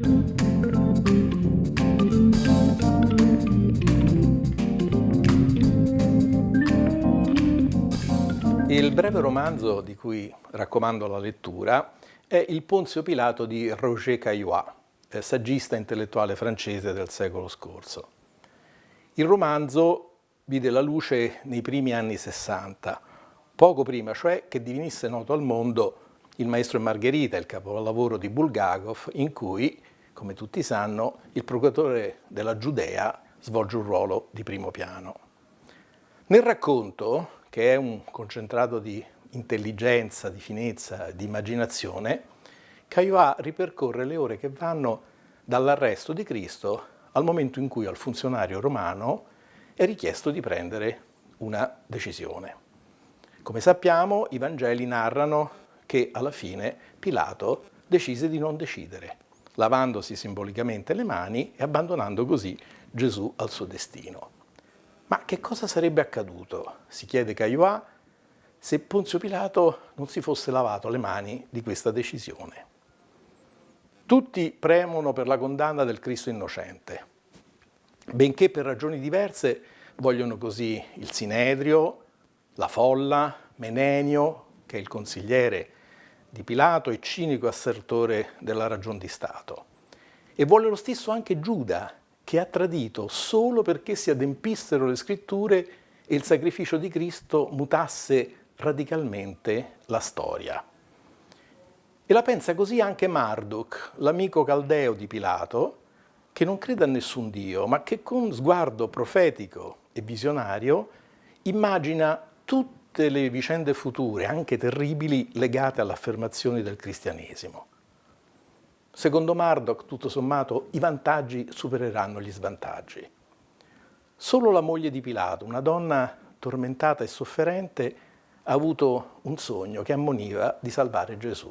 Il breve romanzo di cui raccomando la lettura è Il Ponzio Pilato di Roger Caillois, eh, saggista intellettuale francese del secolo scorso. Il romanzo vide la luce nei primi anni 60, poco prima cioè che divenisse noto al mondo Il Maestro e Margherita, il capolavoro di Bulgakov, in cui, come tutti sanno, il procuratore della Giudea svolge un ruolo di primo piano. Nel racconto, che è un concentrato di intelligenza, di finezza, di immaginazione, Caioà ripercorre le ore che vanno dall'arresto di Cristo al momento in cui al funzionario romano è richiesto di prendere una decisione. Come sappiamo, i Vangeli narrano che alla fine Pilato decise di non decidere, lavandosi simbolicamente le mani e abbandonando così Gesù al suo destino. Ma che cosa sarebbe accaduto, si chiede Caioà, se Ponzio Pilato non si fosse lavato le mani di questa decisione? Tutti premono per la condanna del Cristo innocente, benché per ragioni diverse vogliono così il Sinedrio, la folla, Menenio, che è il consigliere di Pilato e cinico assertore della ragion di Stato. E vuole lo stesso anche Giuda, che ha tradito solo perché si adempissero le scritture e il sacrificio di Cristo mutasse radicalmente la storia. E la pensa così anche Marduk, l'amico caldeo di Pilato, che non crede a nessun Dio, ma che con sguardo profetico e visionario immagina tutte le vicende future, anche terribili, legate all'affermazione del cristianesimo. Secondo Marduk, tutto sommato, i vantaggi supereranno gli svantaggi. Solo la moglie di Pilato, una donna tormentata e sofferente, ha avuto un sogno che ammoniva di salvare Gesù.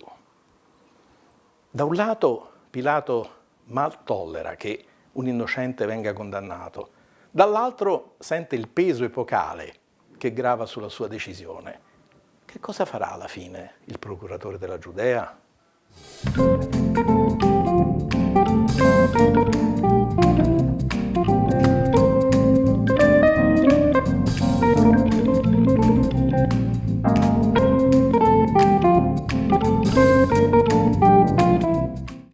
Da un lato Pilato mal tollera che un innocente venga condannato, dall'altro sente il peso epocale che grava sulla sua decisione. Che cosa farà alla fine il procuratore della Giudea?